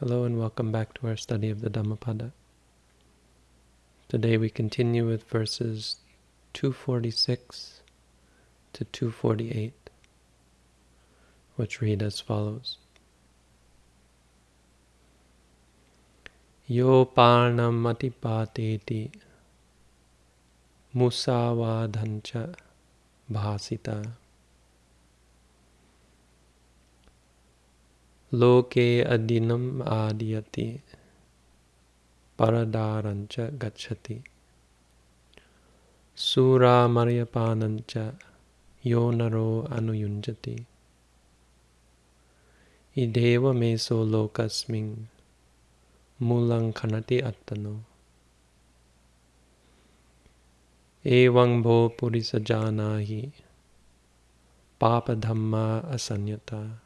Hello and welcome back to our study of the Dhammapada. Today we continue with verses 246 to 248, which read as follows. Yo parnam atipateti musavadhancha bhasita loke adinam adiyati paradarancha gachati sura maryapanancha yonaro anuyunjati ideva meso lokasming mulang khanati attano evang bho purisajanahi papa dhamma asanyata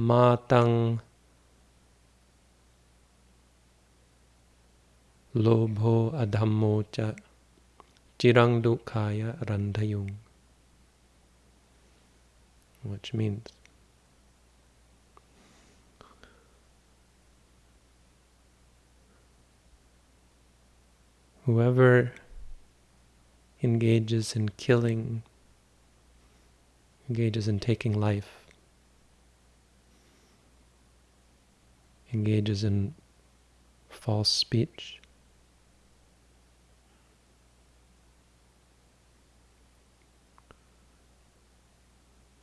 matang lobho adhammo cha chirang dukkaya randhayung which means whoever engages in killing engages in taking life engages in false speech.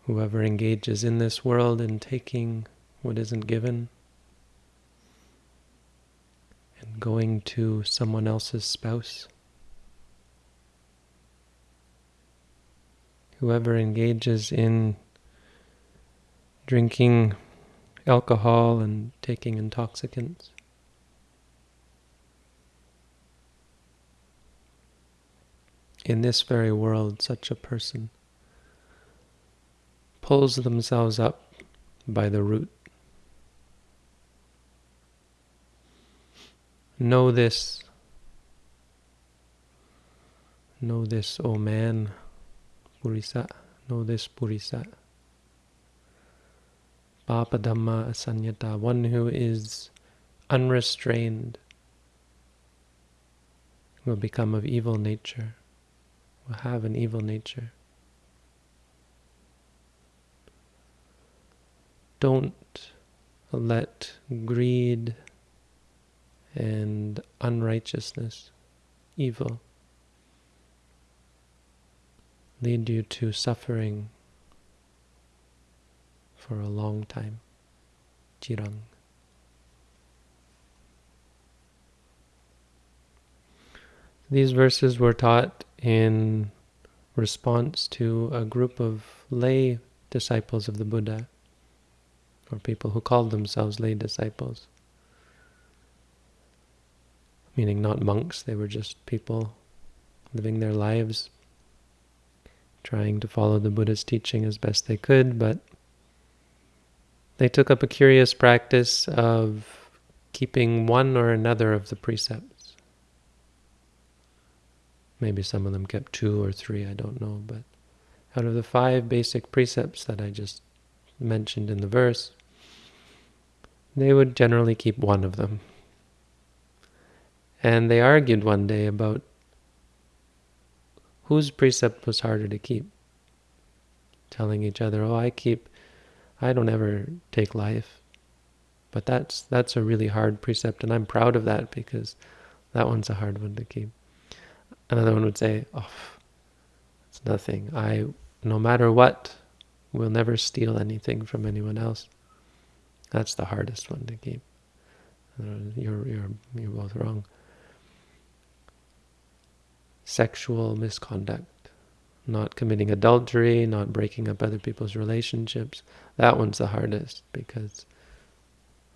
Whoever engages in this world in taking what isn't given and going to someone else's spouse. Whoever engages in drinking alcohol and taking intoxicants. In this very world, such a person pulls themselves up by the root. Know this. Know this, O man, Purisa. Know this, Purisa. Papa Dhamma Asanyata, one who is unrestrained, will become of evil nature, will have an evil nature. Don't let greed and unrighteousness, evil, lead you to suffering for a long time. Chirang. These verses were taught in response to a group of lay disciples of the Buddha, or people who called themselves lay disciples. Meaning not monks, they were just people living their lives, trying to follow the Buddha's teaching as best they could, but they took up a curious practice of keeping one or another of the precepts. Maybe some of them kept two or three, I don't know, but out of the five basic precepts that I just mentioned in the verse, they would generally keep one of them. And they argued one day about whose precept was harder to keep, telling each other, oh, I keep I don't ever take life. But that's that's a really hard precept, and I'm proud of that because that one's a hard one to keep. Another one would say, "Oh, it's nothing. I, no matter what, will never steal anything from anyone else." That's the hardest one to keep. Uh, you're you're you're both wrong. Sexual misconduct not committing adultery, not breaking up other people's relationships. That one's the hardest because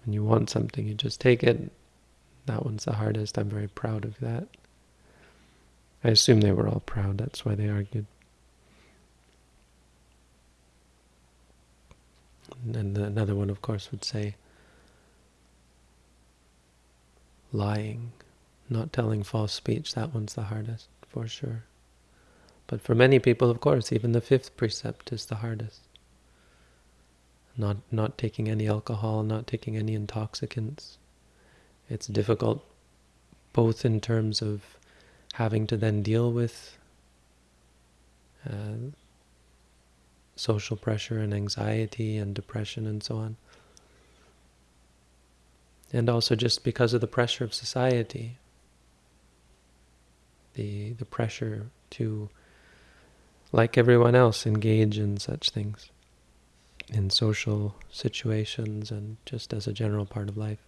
when you want something, you just take it. That one's the hardest. I'm very proud of that. I assume they were all proud. That's why they argued. And another one, of course, would say lying, not telling false speech. That one's the hardest, for sure. But for many people, of course, even the fifth precept is the hardest. not not taking any alcohol, not taking any intoxicants. It's difficult both in terms of having to then deal with uh, social pressure and anxiety and depression and so on. And also just because of the pressure of society, the, the pressure to, like everyone else, engage in such things, in social situations and just as a general part of life.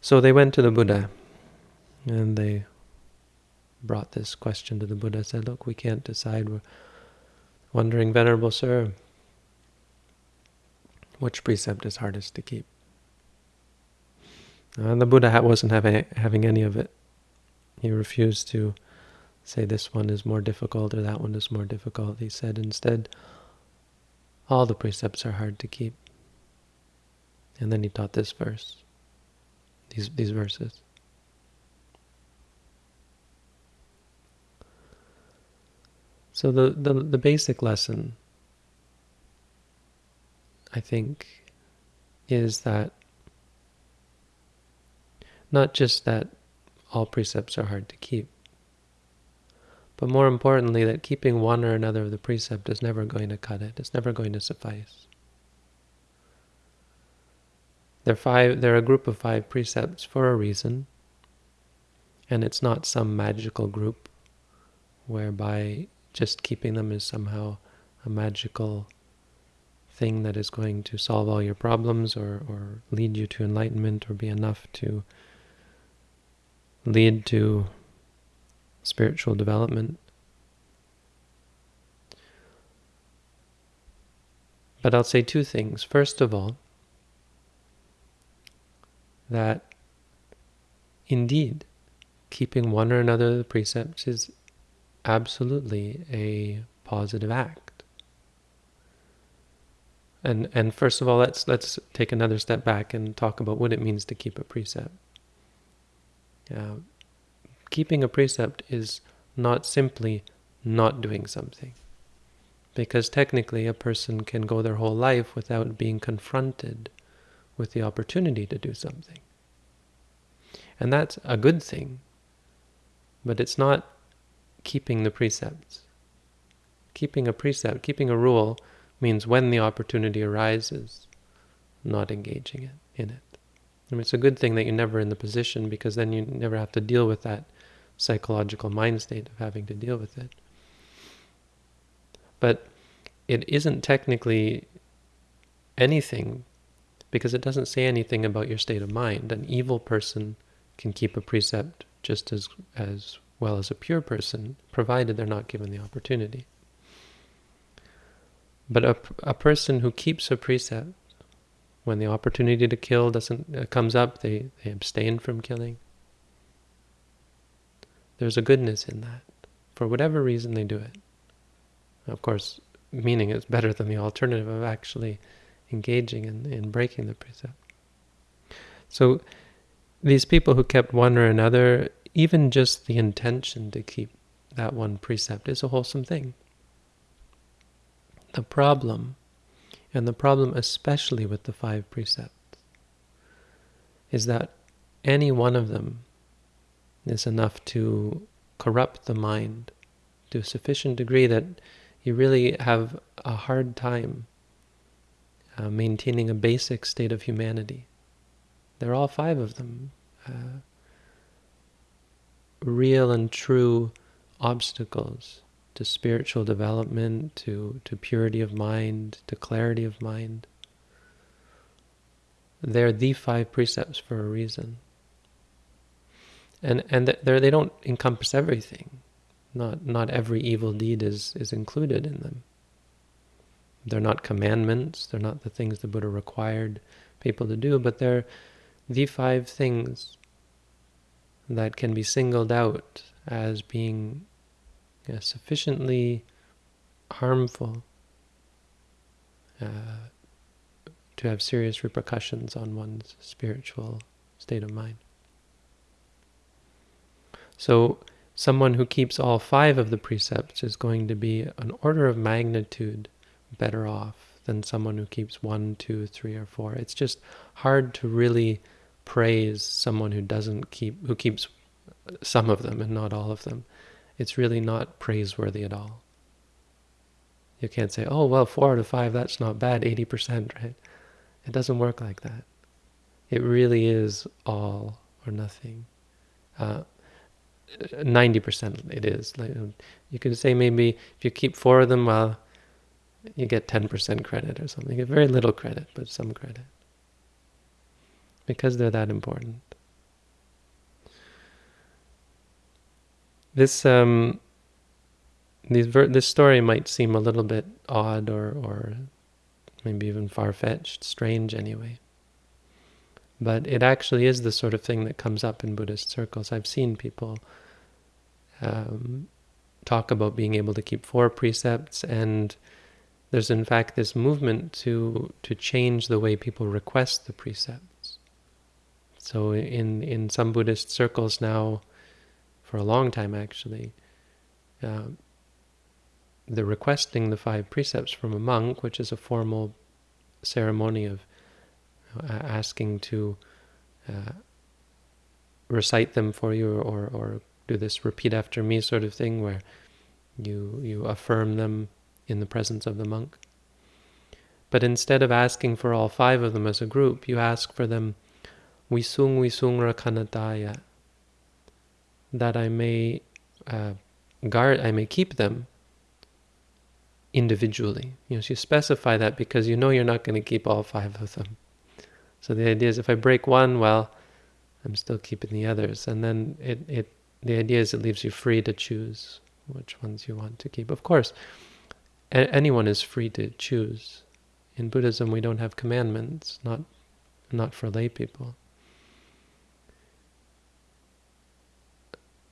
So they went to the Buddha and they brought this question to the Buddha, said, look, we can't decide. We're wondering, Venerable Sir, which precept is hardest to keep? And the Buddha wasn't having, having any of it. He refused to say this one is more difficult or that one is more difficult. He said instead, all the precepts are hard to keep. And then he taught this verse, these, these verses. So the, the, the basic lesson, I think, is that not just that all precepts are hard to keep, but more importantly that keeping one or another of the precept is never going to cut it. It's never going to suffice. They're, five, they're a group of five precepts for a reason, and it's not some magical group whereby just keeping them is somehow a magical thing that is going to solve all your problems or, or lead you to enlightenment or be enough to lead to spiritual development. But I'll say two things. First of all, that indeed, keeping one or another of the precepts is absolutely a positive act. And and first of all, let's let's take another step back and talk about what it means to keep a precept. Uh, keeping a precept is not simply not doing something. Because technically a person can go their whole life without being confronted with the opportunity to do something. And that's a good thing. But it's not keeping the precepts. Keeping a precept, keeping a rule, means when the opportunity arises, not engaging it, in it. I mean, it's a good thing that you're never in the position because then you never have to deal with that psychological mind state of having to deal with it. But it isn't technically anything because it doesn't say anything about your state of mind. An evil person can keep a precept just as as well as a pure person, provided they're not given the opportunity. But a, a person who keeps a precept, when the opportunity to kill doesn't uh, comes up, they, they abstain from killing. There's a goodness in that. For whatever reason they do it. Of course, meaning it's better than the alternative of actually engaging in, in breaking the precept. So these people who kept one or another even just the intention to keep that one precept is a wholesome thing. The problem, and the problem especially with the five precepts, is that any one of them is enough to corrupt the mind to a sufficient degree that you really have a hard time uh, maintaining a basic state of humanity. There are all five of them. Uh, real and true obstacles to spiritual development, to, to purity of mind, to clarity of mind. They're the five precepts for a reason. And and they don't encompass everything. Not not every evil deed is, is included in them. They're not commandments, they're not the things the Buddha required people to do, but they're the five things that can be singled out as being uh, sufficiently harmful uh, to have serious repercussions on one's spiritual state of mind. So, someone who keeps all five of the precepts is going to be an order of magnitude better off than someone who keeps one, two, three, or four. It's just hard to really praise someone who doesn't keep, who keeps some of them and not all of them. It's really not praiseworthy at all. You can't say, oh, well, four out of five, that's not bad, 80%, right? It doesn't work like that. It really is all or nothing. Uh, 90% it is. Like, you could say maybe if you keep four of them, well, you get 10% credit or something. You get very little credit, but some credit. Because they're that important. This um, these this story might seem a little bit odd or, or maybe even far-fetched, strange anyway. But it actually is the sort of thing that comes up in Buddhist circles. I've seen people um, talk about being able to keep four precepts, and there's in fact this movement to to change the way people request the precepts. So in in some Buddhist circles now, for a long time actually, uh, the requesting the five precepts from a monk, which is a formal ceremony of asking to uh, recite them for you or, or do this repeat after me sort of thing where you, you affirm them in the presence of the monk. But instead of asking for all five of them as a group, you ask for them rakanataya, that I may uh, guard, I may keep them individually. You know, so you specify that because you know you're not going to keep all five of them. So the idea is if I break one, well, I'm still keeping the others. And then it, it the idea is it leaves you free to choose which ones you want to keep. Of course, anyone is free to choose. In Buddhism, we don't have commandments, not not for lay people.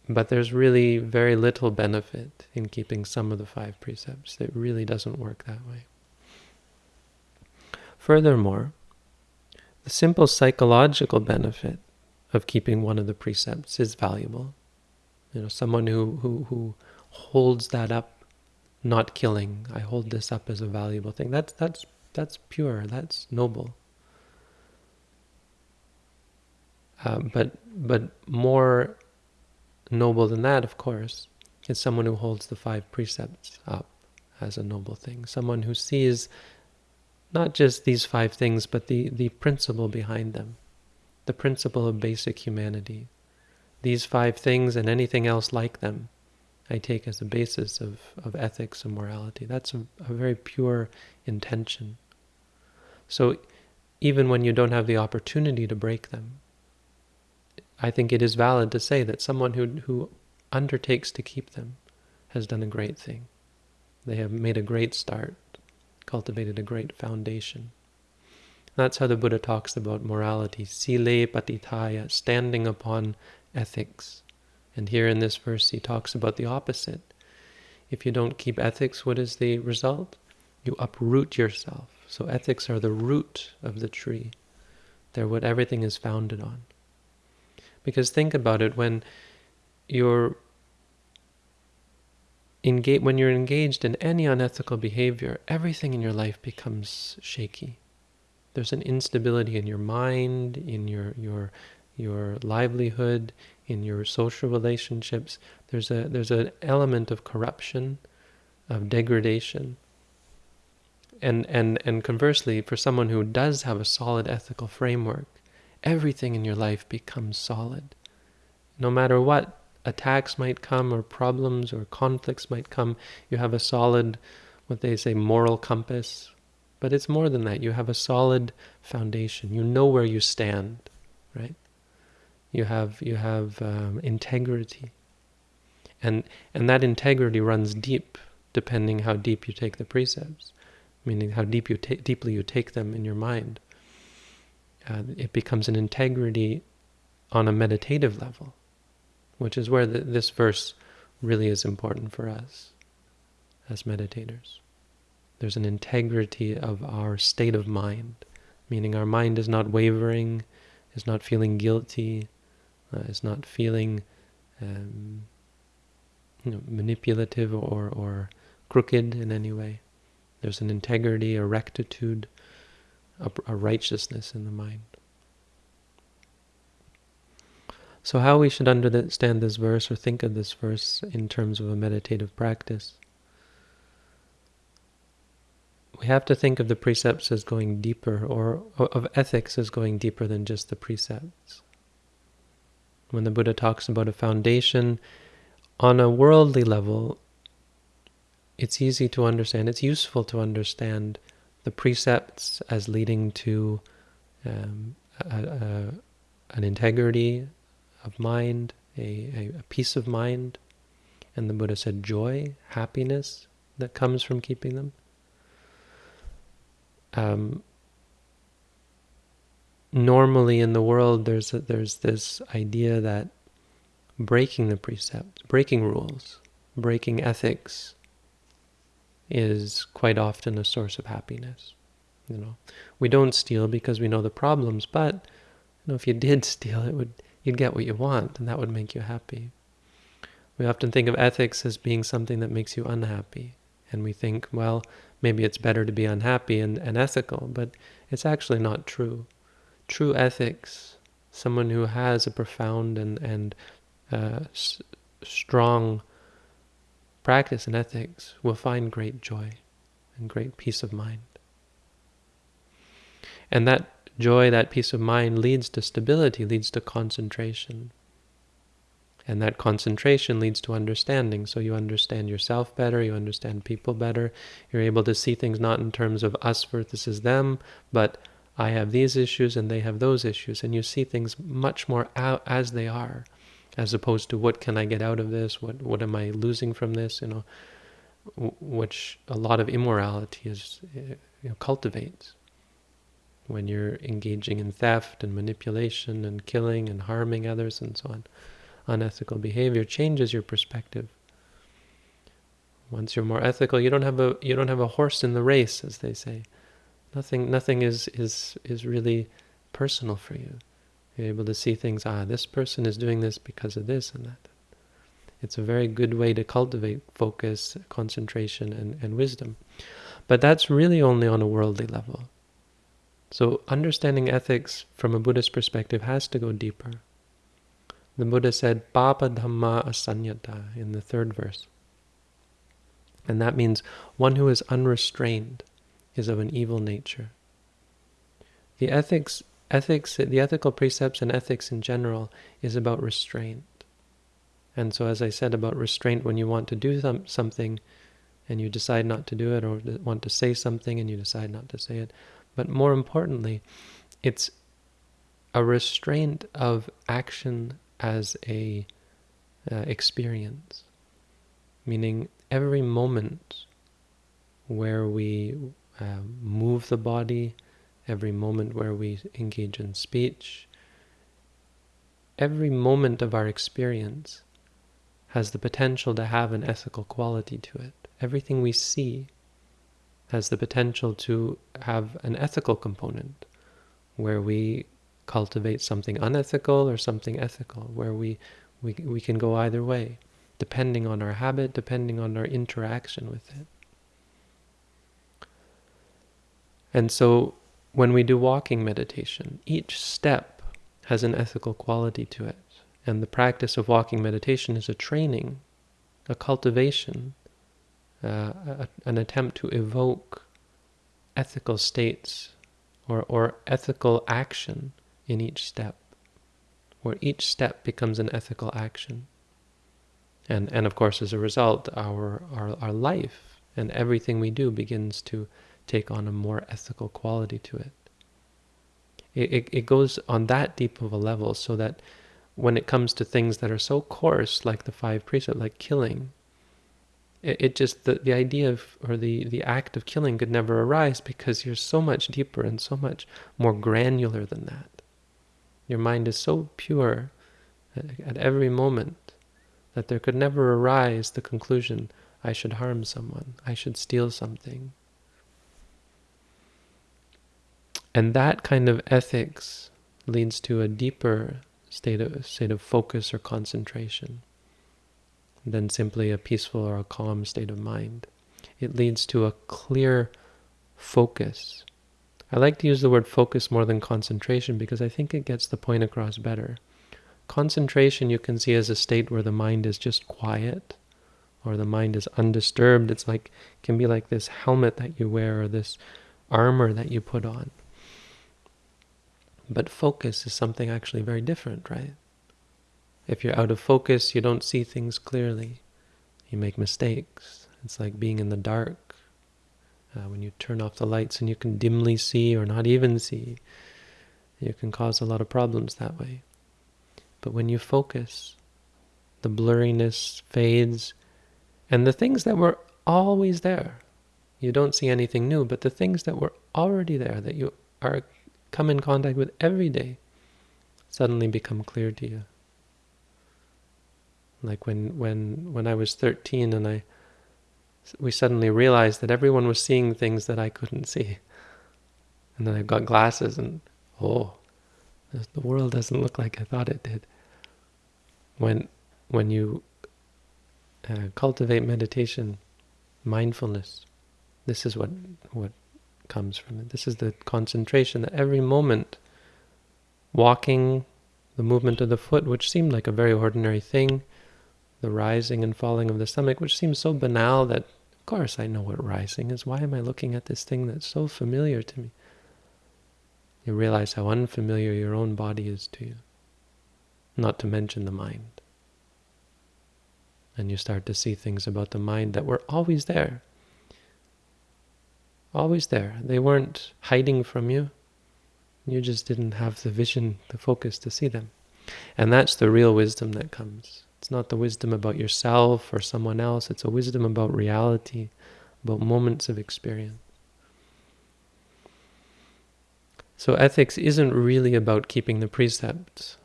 But there's really very little benefit in keeping some of the five precepts. It really doesn't work that way. Furthermore, the simple psychological benefit of keeping one of the precepts is valuable. You know, someone who, who, who holds that up, not killing, I hold this up as a valuable thing. That's, that's, that's pure, that's noble. Uh, but, but more noble than that, of course, is someone who holds the five precepts up as a noble thing. Someone who sees not just these five things, but the, the principle behind them, the principle of basic humanity. These five things and anything else like them, I take as a basis of, of ethics and morality. That's a, a very pure intention. So even when you don't have the opportunity to break them, I think it is valid to say that someone who, who undertakes to keep them has done a great thing. They have made a great start, cultivated a great foundation. That's how the Buddha talks about morality, sile patithaya, standing upon ethics. And here in this verse he talks about the opposite. If you don't keep ethics, what is the result? You uproot yourself. So ethics are the root of the tree. They're what everything is founded on. Because think about it, when you're engaged, when you're engaged in any unethical behavior, everything in your life becomes shaky. There's an instability in your mind, in your your your livelihood, in your social relationships. There's a there's an element of corruption, of degradation. And and and conversely, for someone who does have a solid ethical framework, everything in your life becomes solid. No matter what attacks might come or problems or conflicts might come, you have a solid, what they say, moral compass. But it's more than that. You have a solid foundation. You know where you stand, right? You have you have um, integrity, and and that integrity runs deep, depending how deep you take the precepts, meaning how deep you deeply you take them in your mind uh, it becomes an integrity on a meditative level, which is where the, this verse really is important for us as meditators. There's an integrity of our state of mind, meaning our mind is not wavering, is not feeling guilty, uh, is not feeling um, you know, manipulative or, or crooked in any way. There's an integrity, a rectitude, a, a righteousness in the mind. So how we should understand this verse or think of this verse in terms of a meditative practice. We have to think of the precepts as going deeper, or of ethics as going deeper than just the precepts. When the Buddha talks about a foundation, on a worldly level, it's easy to understand, it's useful to understand the precepts as leading to um, a, a, an integrity of mind, a, a, peace of mind, and the Buddha said joy, happiness that comes from keeping them. Um, normally in the world, there's a, there's this idea that breaking the precepts, breaking rules, breaking ethics, is quite often a source of happiness. You know, we don't steal because we know the problems, but you know, if you did steal, it would you'd get what you want, and that would make you happy. We often think of ethics as being something that makes you unhappy, and we think, well, maybe it's better to be unhappy and, and ethical, but it's actually not true. True ethics, someone who has a profound and and uh, strong practice in ethics will find great joy and great peace of mind. And that joy, that peace of mind leads to stability, leads to concentration. And that concentration leads to understanding. So you understand yourself better, you understand people better. You're able to see things not in terms of us versus them, but I have these issues and they have those issues. And you see things much more out as they are as opposed to what can I get out of this? What what am I losing from this? You know, which a lot of immorality is eh, you know, cultivates when you're engaging in theft and manipulation and killing and harming others and so on. Unethical behavior changes your perspective. Once you're more ethical, you don't have a you don't have a horse in the race, as they say. Nothing nothing is is is really personal for you. You're able to see things, ah, this person is doing this because of this and that. It's a very good way to cultivate focus, concentration, and, and wisdom. But that's really only on a worldly level. So understanding ethics from a Buddhist perspective has to go deeper. The Buddha said, Papa Dhamma Asanyata in the third verse. And that means one who is unrestrained is of an evil nature. The ethics ethics, the ethical precepts and ethics in general is about restraint. And so as I said about restraint, when you want to do some, something and you decide not to do it or want to say something and you decide not to say it. But more importantly, it's a restraint of action as a uh, experience. Meaning every moment where we uh, move the body, every moment where we engage in speech, every moment of our experience has the potential to have an ethical quality to it. Everything we see has the potential to have an ethical component where we cultivate something unethical or something ethical, where we, we, we can go either way, depending on our habit, depending on our interaction with it. And so when we do walking meditation, each step has an ethical quality to it. And the practice of walking meditation is a training, a cultivation, uh, a, an attempt to evoke ethical states or, or ethical action in each step, where each step becomes an ethical action. And, and of course, as a result, our, our, our life and everything we do begins to take on a more ethical quality to it. It, it, it goes on that deep of a level so that when it comes to things that are so coarse, like the five precepts, like killing, it, it just, the, the idea of, or the, the act of killing could never arise because you're so much deeper and so much more granular than that. Your mind is so pure at, at every moment that there could never arise the conclusion, I should harm someone, I should steal something, And that kind of ethics leads to a deeper state of, state of focus or concentration. than simply a peaceful or a calm state of mind. It leads to a clear focus. I like to use the word focus more than concentration because I think it gets the point across better. Concentration you can see as a state where the mind is just quiet or the mind is undisturbed. It's like can be like this helmet that you wear or this armor that you put on. But focus is something actually very different, right? If you're out of focus, you don't see things clearly. You make mistakes. It's like being in the dark. Uh, when you turn off the lights and you can dimly see or not even see, you can cause a lot of problems that way. But when you focus, the blurriness fades, and the things that were always there, you don't see anything new, but the things that were already there, that you are come in contact with every day, suddenly become clear to you. Like when when when I was 13 and I we suddenly realized that everyone was seeing things that I couldn't see. And then I got glasses and oh, the world doesn't look like I thought it did. When when you uh, cultivate meditation, mindfulness, this is what what comes from it. This is the concentration that every moment, walking, the movement of the foot, which seemed like a very ordinary thing, the rising and falling of the stomach, which seems so banal that, of course, I know what rising is. Why am I looking at this thing that's so familiar to me? You realize how unfamiliar your own body is to you, not to mention the mind. And you start to see things about the mind that were always there. Always there. They weren't hiding from you. You just didn't have the vision, the focus to see them. And that's the real wisdom that comes. It's not the wisdom about yourself or someone else. It's a wisdom about reality, about moments of experience. So ethics isn't really about keeping the precepts.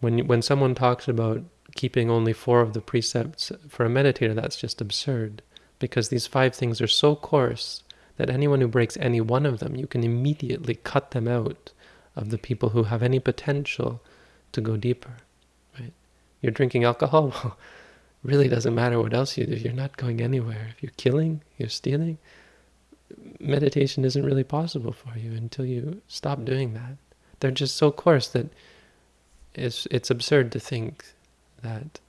When when someone talks about keeping only four of the precepts for a meditator, that's just absurd. Because these five things are so coarse that anyone who breaks any one of them, you can immediately cut them out of the people who have any potential to go deeper you're drinking alcohol, well, really doesn't matter what else you do. You're not going anywhere. If you're killing, you're stealing, meditation isn't really possible for you until you stop doing that. They're just so coarse that it's it's absurd to think that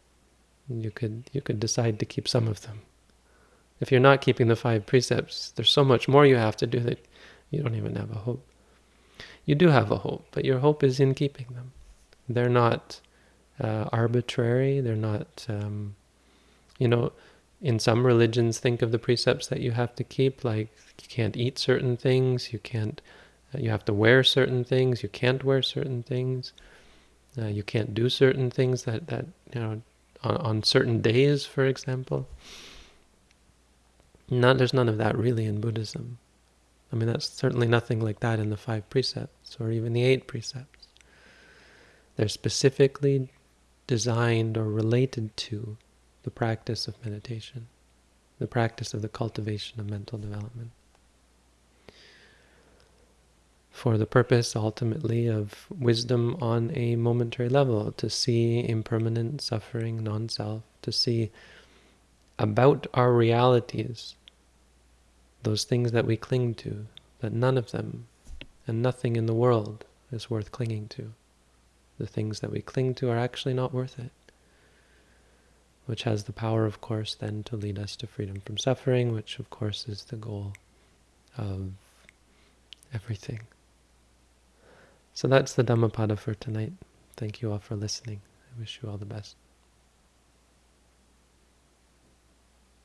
you could you could decide to keep some of them. If you're not keeping the five precepts, there's so much more you have to do that you don't even have a hope. You do have a hope, but your hope is in keeping them. They're not uh, arbitrary. They're not, um, you know, in some religions, think of the precepts that you have to keep, like you can't eat certain things, you can't, uh, you have to wear certain things, you can't wear certain things, uh, you can't do certain things that, that you know, on, on certain days, for example. Not, there's none of that really in Buddhism. I mean, that's certainly nothing like that in the five precepts or even the eight precepts. They're specifically designed or related to the practice of meditation, the practice of the cultivation of mental development. For the purpose, ultimately, of wisdom on a momentary level, to see impermanent suffering, non-self, to see about our realities, those things that we cling to, that none of them and nothing in the world is worth clinging to the things that we cling to are actually not worth it. Which has the power, of course, then to lead us to freedom from suffering, which, of course, is the goal of everything. So that's the Dhammapada for tonight. Thank you all for listening. I wish you all the best.